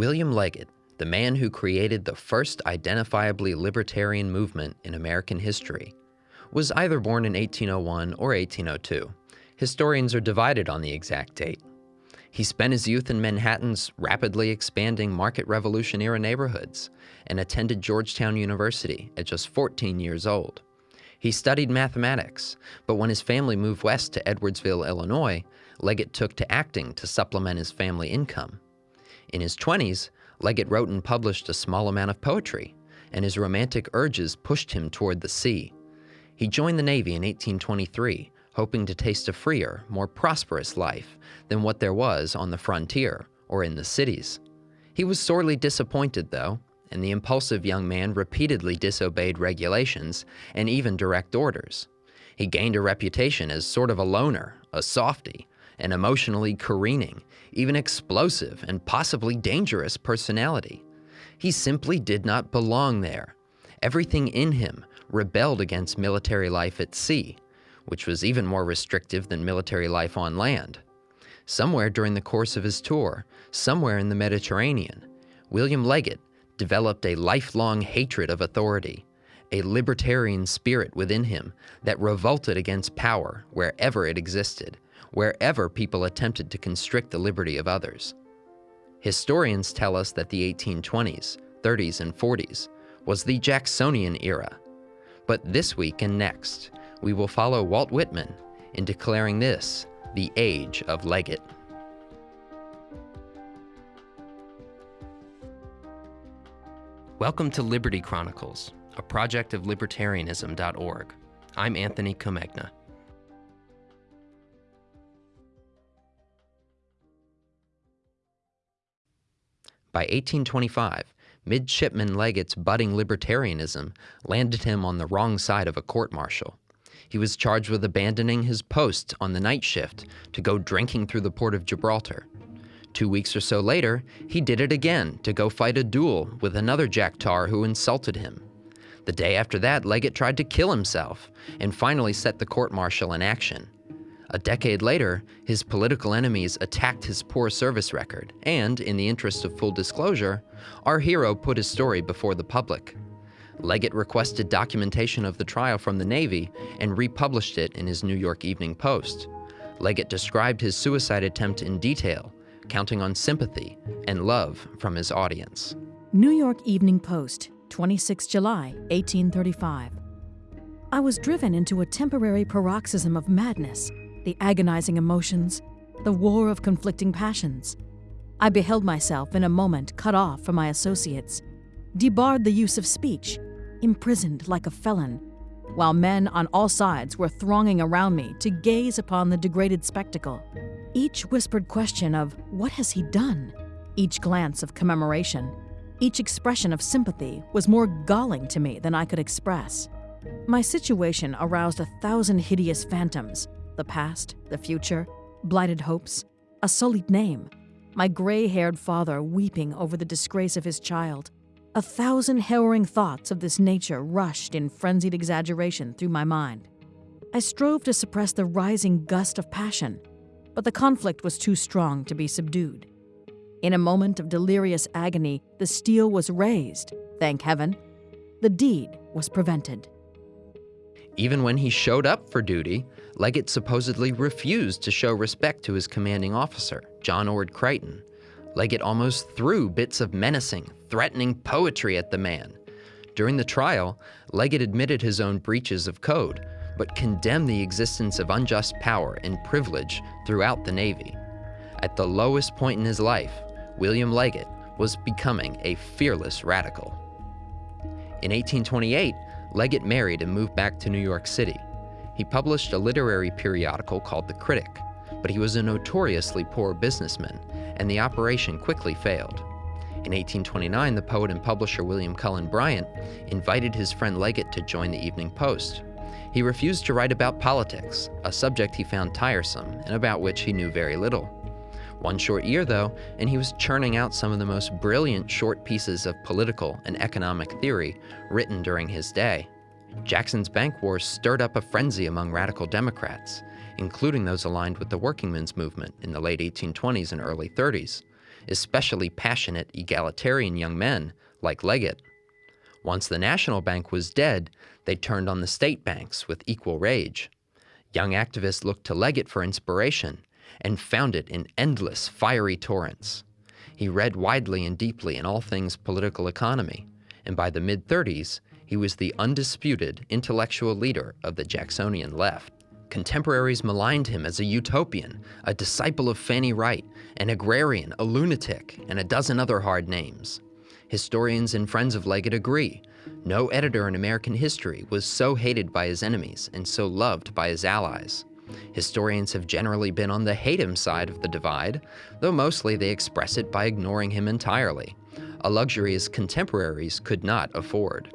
William Leggett, the man who created the first identifiably libertarian movement in American history, was either born in 1801 or 1802. Historians are divided on the exact date. He spent his youth in Manhattan's rapidly expanding Market Revolution era neighborhoods and attended Georgetown University at just 14 years old. He studied mathematics, but when his family moved west to Edwardsville, Illinois, Leggett took to acting to supplement his family income. In his 20s, Leggett wrote and published a small amount of poetry, and his romantic urges pushed him toward the sea. He joined the Navy in 1823, hoping to taste a freer, more prosperous life than what there was on the frontier or in the cities. He was sorely disappointed, though, and the impulsive young man repeatedly disobeyed regulations and even direct orders. He gained a reputation as sort of a loner, a softy, an emotionally careening, even explosive and possibly dangerous personality. He simply did not belong there. Everything in him rebelled against military life at sea, which was even more restrictive than military life on land. Somewhere during the course of his tour, somewhere in the Mediterranean, William Leggett developed a lifelong hatred of authority, a libertarian spirit within him that revolted against power wherever it existed, wherever people attempted to constrict the liberty of others. Historians tell us that the 1820s, 30s, and 40s was the Jacksonian era. But this week and next, we will follow Walt Whitman in declaring this the age of Leggett. Welcome to Liberty Chronicles, a project of libertarianism.org. I'm Anthony Comegna. By 1825, Midshipman Leggett's budding libertarianism landed him on the wrong side of a court martial. He was charged with abandoning his post on the night shift to go drinking through the port of Gibraltar. Two weeks or so later, he did it again to go fight a duel with another Jack Tar who insulted him. The day after that, Leggett tried to kill himself and finally set the court martial in action. A decade later, his political enemies attacked his poor service record, and, in the interest of full disclosure, our hero put his story before the public. Leggett requested documentation of the trial from the Navy and republished it in his New York Evening Post. Leggett described his suicide attempt in detail, counting on sympathy and love from his audience. New York Evening Post, 26 July, 1835. I was driven into a temporary paroxysm of madness, the agonizing emotions, the war of conflicting passions. I beheld myself in a moment cut off from my associates, debarred the use of speech, imprisoned like a felon, while men on all sides were thronging around me to gaze upon the degraded spectacle. Each whispered question of, What has he done? Each glance of commemoration, each expression of sympathy was more galling to me than I could express. My situation aroused a thousand hideous phantoms the past, the future, blighted hopes, a sullied name, my gray haired father weeping over the disgrace of his child, a thousand harrowing thoughts of this nature rushed in frenzied exaggeration through my mind. I strove to suppress the rising gust of passion, but the conflict was too strong to be subdued. In a moment of delirious agony, the steel was raised, thank heaven. The deed was prevented. Even when he showed up for duty, Leggett supposedly refused to show respect to his commanding officer, John Orde Creighton, Leggett almost threw bits of menacing, threatening poetry at the man. During the trial, Leggett admitted his own breaches of code, but condemned the existence of unjust power and privilege throughout the Navy. At the lowest point in his life, William Leggett was becoming a fearless radical. In 1828, Leggett married and moved back to New York City. He published a literary periodical called The Critic, but he was a notoriously poor businessman and the operation quickly failed. In 1829, the poet and publisher William Cullen Bryant invited his friend Leggett to join the Evening Post. He refused to write about politics, a subject he found tiresome and about which he knew very little. One short year, though, and he was churning out some of the most brilliant short pieces of political and economic theory written during his day. Jackson's bank wars stirred up a frenzy among radical Democrats, including those aligned with the workingmen's movement in the late 1820s and early 30s. especially passionate egalitarian young men like Leggett. Once the national bank was dead, they turned on the state banks with equal rage. Young activists looked to Leggett for inspiration and found it in endless, fiery torrents. He read widely and deeply in all things political economy, and by the mid 30s, he was the undisputed intellectual leader of the Jacksonian left. Contemporaries maligned him as a utopian, a disciple of Fanny Wright, an agrarian, a lunatic, and a dozen other hard names. Historians and friends of Leggett agree. No editor in American history was so hated by his enemies and so loved by his allies. Historians have generally been on the hate him side of the divide, though mostly they express it by ignoring him entirely, a luxury his contemporaries could not afford.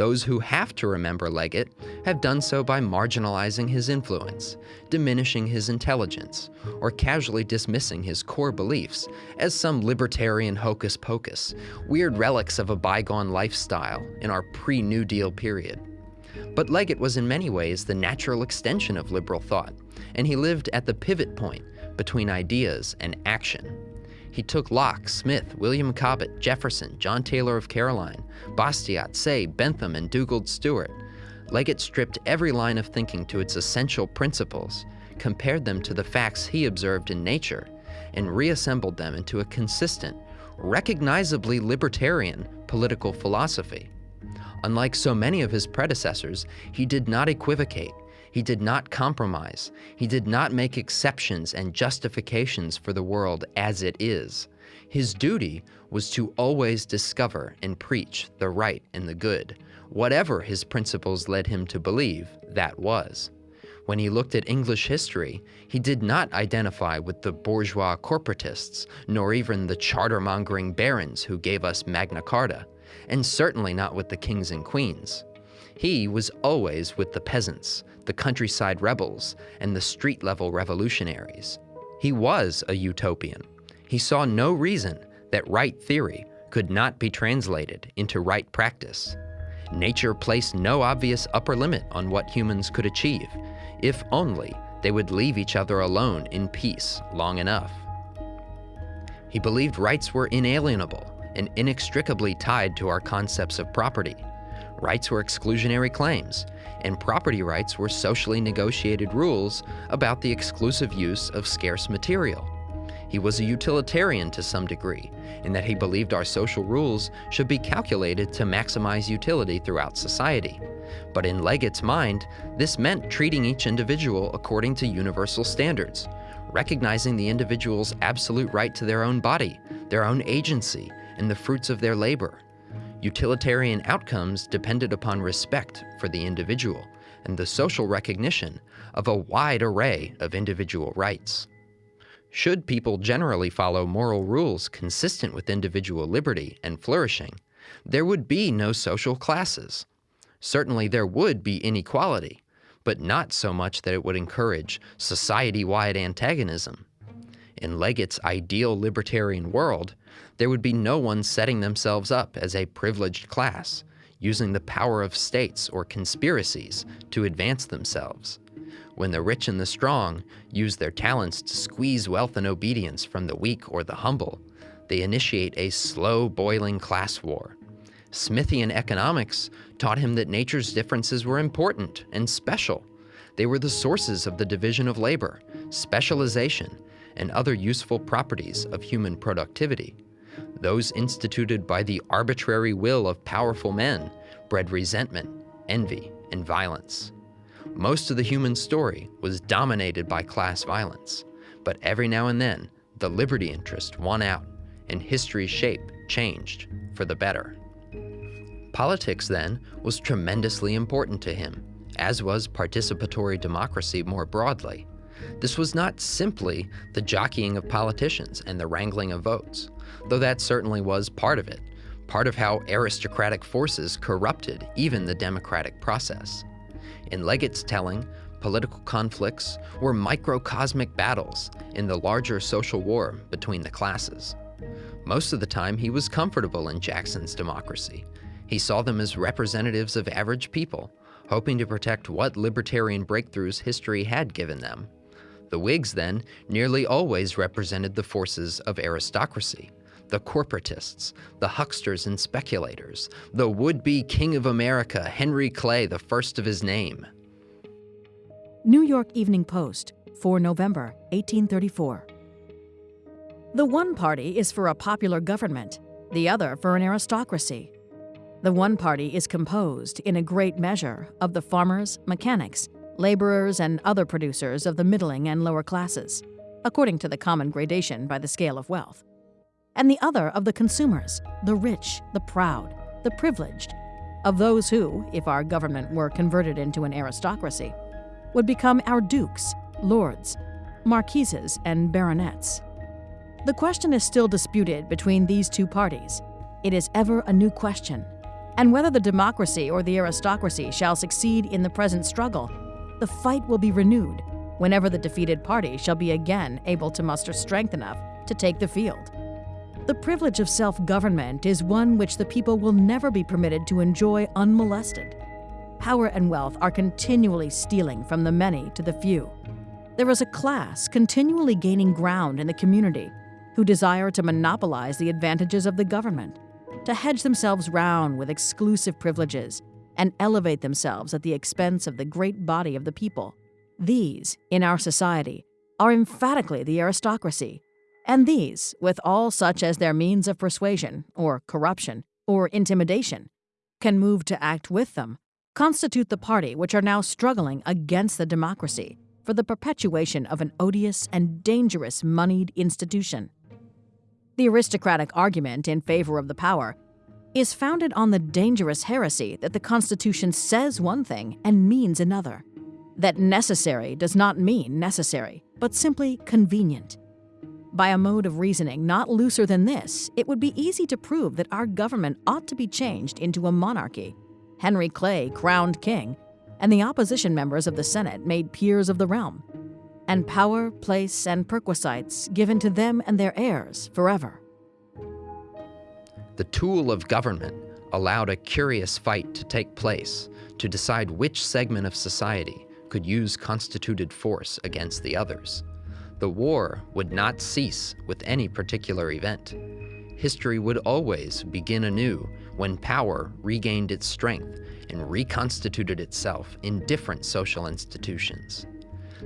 Those who have to remember Leggett have done so by marginalizing his influence, diminishing his intelligence, or casually dismissing his core beliefs as some libertarian hocus pocus, weird relics of a bygone lifestyle in our pre New Deal period. But Leggett was in many ways the natural extension of liberal thought, and he lived at the pivot point between ideas and action. He took Locke, Smith, William Cobbett, Jefferson, John Taylor of Caroline, Bastiat, Say, Bentham, and Dugald Stewart. Leggett stripped every line of thinking to its essential principles, compared them to the facts he observed in nature, and reassembled them into a consistent, recognizably libertarian political philosophy. Unlike so many of his predecessors, he did not equivocate, he did not compromise. He did not make exceptions and justifications for the world as it is. His duty was to always discover and preach the right and the good. Whatever his principles led him to believe, that was. When he looked at English history, he did not identify with the bourgeois corporatists, nor even the charter-mongering barons who gave us Magna Carta, and certainly not with the kings and queens. He was always with the peasants, the countryside rebels, and the street level revolutionaries. He was a utopian. He saw no reason that right theory could not be translated into right practice. Nature placed no obvious upper limit on what humans could achieve, if only they would leave each other alone in peace long enough. He believed rights were inalienable and inextricably tied to our concepts of property. Rights were exclusionary claims, and property rights were socially negotiated rules about the exclusive use of scarce material. He was a utilitarian to some degree, in that he believed our social rules should be calculated to maximize utility throughout society. But in Leggett's mind, this meant treating each individual according to universal standards, recognizing the individual's absolute right to their own body, their own agency, and the fruits of their labor. Utilitarian outcomes depended upon respect for the individual and the social recognition of a wide array of individual rights. Should people generally follow moral rules consistent with individual liberty and flourishing, there would be no social classes. Certainly there would be inequality, but not so much that it would encourage society-wide antagonism. In Leggett's ideal libertarian world, there would be no one setting themselves up as a privileged class, using the power of states or conspiracies to advance themselves. When the rich and the strong use their talents to squeeze wealth and obedience from the weak or the humble, they initiate a slow boiling class war. Smithian economics taught him that nature's differences were important and special. They were the sources of the division of labor, specialization, and other useful properties of human productivity. Those instituted by the arbitrary will of powerful men bred resentment, envy, and violence. Most of the human story was dominated by class violence, but every now and then, the liberty interest won out, and history's shape changed for the better. Politics, then, was tremendously important to him, as was participatory democracy more broadly. This was not simply the jockeying of politicians and the wrangling of votes though that certainly was part of it, part of how aristocratic forces corrupted even the democratic process. In Leggett's telling, political conflicts were microcosmic battles in the larger social war between the classes. Most of the time, he was comfortable in Jackson's democracy. He saw them as representatives of average people, hoping to protect what libertarian breakthroughs history had given them. The Whigs, then, nearly always represented the forces of aristocracy, the corporatists, the hucksters and speculators, the would-be king of America, Henry Clay, the first of his name. New York Evening Post, 4 November 1834. The one party is for a popular government, the other for an aristocracy. The one party is composed, in a great measure, of the farmers, mechanics, laborers, and other producers of the middling and lower classes, according to the common gradation by the scale of wealth and the other of the consumers, the rich, the proud, the privileged, of those who, if our government were converted into an aristocracy, would become our dukes, lords, marquises, and baronets. The question is still disputed between these two parties. It is ever a new question, and whether the democracy or the aristocracy shall succeed in the present struggle, the fight will be renewed whenever the defeated party shall be again able to muster strength enough to take the field. The privilege of self-government is one which the people will never be permitted to enjoy unmolested. Power and wealth are continually stealing from the many to the few. There is a class continually gaining ground in the community who desire to monopolize the advantages of the government, to hedge themselves round with exclusive privileges, and elevate themselves at the expense of the great body of the people. These, in our society, are emphatically the aristocracy, and these, with all such as their means of persuasion, or corruption, or intimidation, can move to act with them, constitute the party which are now struggling against the democracy for the perpetuation of an odious and dangerous moneyed institution. The aristocratic argument in favor of the power is founded on the dangerous heresy that the Constitution says one thing and means another, that necessary does not mean necessary, but simply convenient. By a mode of reasoning not looser than this, it would be easy to prove that our government ought to be changed into a monarchy. Henry Clay crowned king, and the opposition members of the Senate made peers of the realm, and power, place, and perquisites given to them and their heirs forever. The tool of government allowed a curious fight to take place to decide which segment of society could use constituted force against the others. The war would not cease with any particular event. History would always begin anew when power regained its strength and reconstituted itself in different social institutions.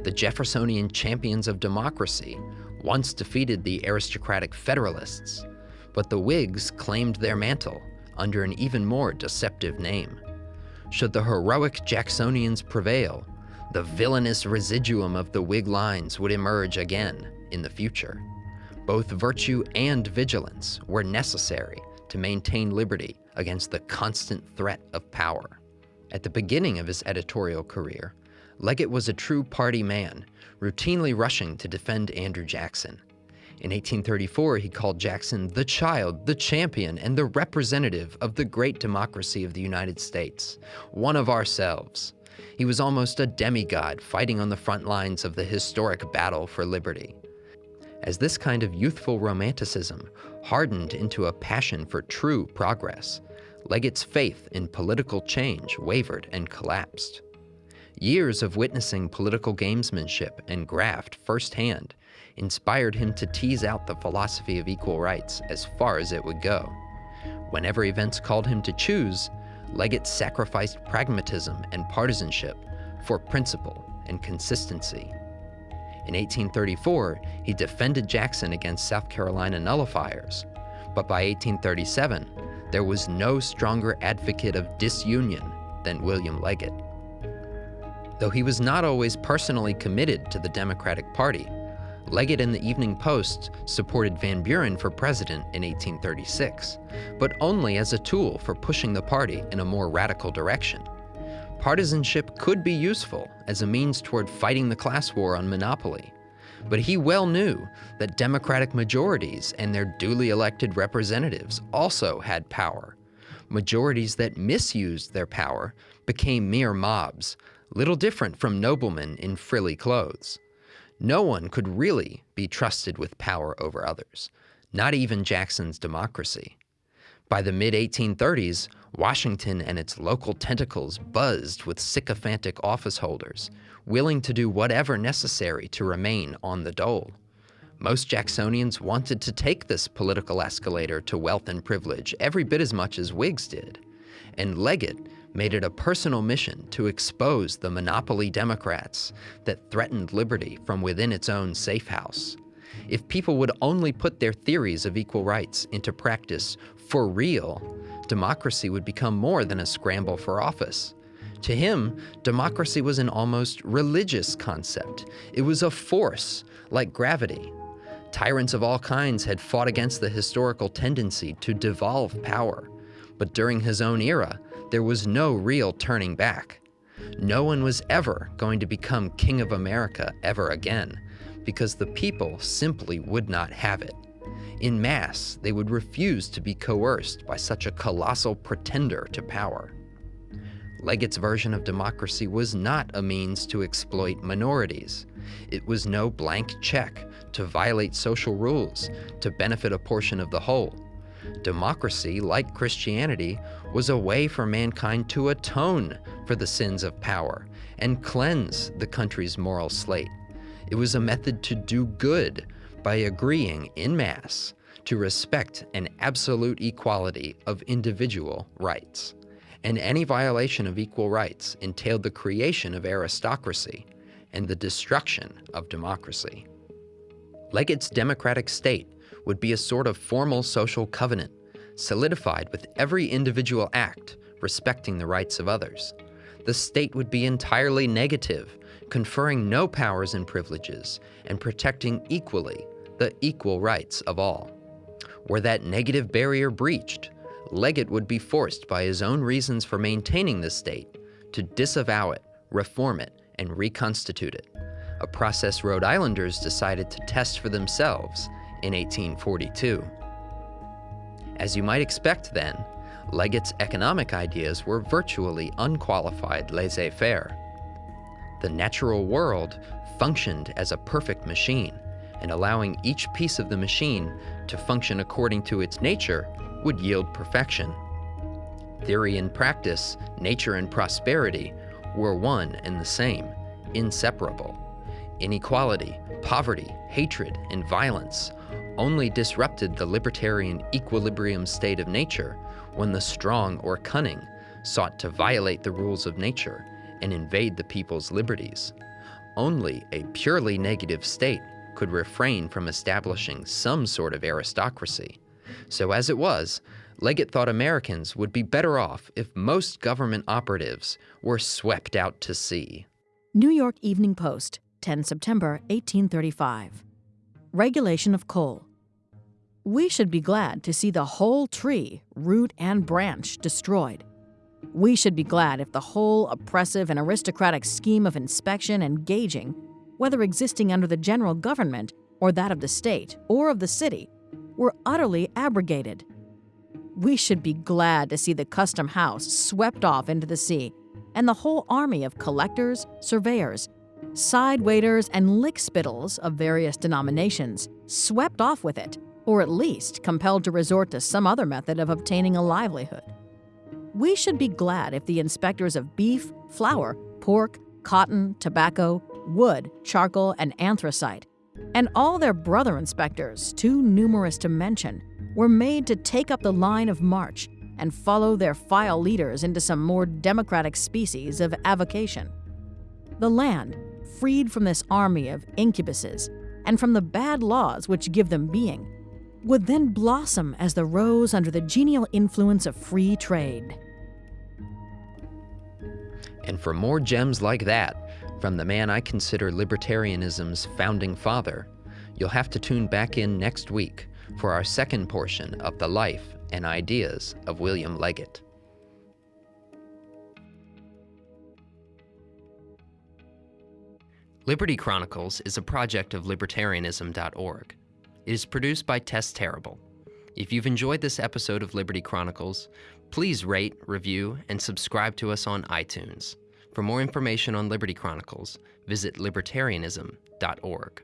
The Jeffersonian champions of democracy once defeated the aristocratic Federalists, but the Whigs claimed their mantle under an even more deceptive name. Should the heroic Jacksonians prevail, the villainous residuum of the Whig lines would emerge again in the future. Both virtue and vigilance were necessary to maintain liberty against the constant threat of power. At the beginning of his editorial career, Leggett was a true party man, routinely rushing to defend Andrew Jackson. In 1834, he called Jackson the child, the champion, and the representative of the great democracy of the United States, one of ourselves. He was almost a demigod fighting on the front lines of the historic battle for liberty. As this kind of youthful romanticism hardened into a passion for true progress, Leggett's faith in political change wavered and collapsed. Years of witnessing political gamesmanship and graft firsthand inspired him to tease out the philosophy of equal rights as far as it would go. Whenever events called him to choose, Leggett sacrificed pragmatism and partisanship for principle and consistency. In 1834, he defended Jackson against South Carolina nullifiers, but by 1837, there was no stronger advocate of disunion than William Leggett. Though he was not always personally committed to the Democratic Party, Leggett in the Evening Post supported Van Buren for president in 1836, but only as a tool for pushing the party in a more radical direction. Partisanship could be useful as a means toward fighting the class war on monopoly, but he well knew that Democratic majorities and their duly elected representatives also had power. Majorities that misused their power became mere mobs, little different from noblemen in frilly clothes. No one could really be trusted with power over others, not even Jackson's democracy. By the mid-1830s, Washington and its local tentacles buzzed with sycophantic office holders, willing to do whatever necessary to remain on the dole. Most Jacksonians wanted to take this political escalator to wealth and privilege every bit as much as Whigs did, and Leggett made it a personal mission to expose the monopoly Democrats that threatened liberty from within its own safe house. If people would only put their theories of equal rights into practice for real, democracy would become more than a scramble for office. To him, democracy was an almost religious concept. It was a force, like gravity. Tyrants of all kinds had fought against the historical tendency to devolve power. But during his own era, there was no real turning back. No one was ever going to become King of America ever again, because the people simply would not have it. In mass, they would refuse to be coerced by such a colossal pretender to power. Leggett's version of democracy was not a means to exploit minorities. It was no blank check to violate social rules to benefit a portion of the whole. Democracy, like Christianity, was a way for mankind to atone for the sins of power and cleanse the country's moral slate. It was a method to do good by agreeing in mass to respect an absolute equality of individual rights. And any violation of equal rights entailed the creation of aristocracy and the destruction of democracy. Leggett's democratic state would be a sort of formal social covenant, solidified with every individual act respecting the rights of others. The state would be entirely negative, conferring no powers and privileges, and protecting equally the equal rights of all. Were that negative barrier breached, Leggett would be forced by his own reasons for maintaining the state to disavow it, reform it, and reconstitute it, a process Rhode Islanders decided to test for themselves in 1842. As you might expect then, Leggett's economic ideas were virtually unqualified laissez-faire. The natural world functioned as a perfect machine, and allowing each piece of the machine to function according to its nature would yield perfection. Theory and practice, nature and prosperity were one and the same, inseparable. Inequality, poverty, hatred, and violence only disrupted the libertarian equilibrium state of nature when the strong or cunning sought to violate the rules of nature and invade the people's liberties. Only a purely negative state could refrain from establishing some sort of aristocracy. So as it was, Leggett thought Americans would be better off if most government operatives were swept out to sea. New York Evening Post, 10 September 1835. Regulation of coal. We should be glad to see the whole tree, root and branch, destroyed. We should be glad if the whole oppressive and aristocratic scheme of inspection and gauging whether existing under the general government or that of the state or of the city, were utterly abrogated. We should be glad to see the custom house swept off into the sea and the whole army of collectors, surveyors, tide waiters, and lickspittles of various denominations swept off with it, or at least compelled to resort to some other method of obtaining a livelihood. We should be glad if the inspectors of beef, flour, pork, cotton, tobacco, wood, charcoal, and anthracite, and all their brother inspectors, too numerous to mention, were made to take up the line of march and follow their file leaders into some more democratic species of avocation. The land, freed from this army of incubuses and from the bad laws which give them being, would then blossom as the rose under the genial influence of free trade. And for more gems like that, from the man I consider libertarianism's founding father, you'll have to tune back in next week for our second portion of the life and ideas of William Leggett. Liberty Chronicles is a project of libertarianism.org. It is produced by Tess Terrible. If you've enjoyed this episode of Liberty Chronicles, please rate, review, and subscribe to us on iTunes. For more information on Liberty Chronicles, visit libertarianism.org.